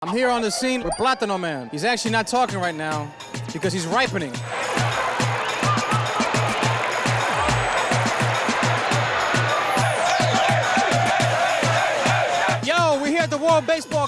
I'm here on the scene with Platano Man. He's actually not talking right now because he's ripening. Yo, we're here at the World Baseball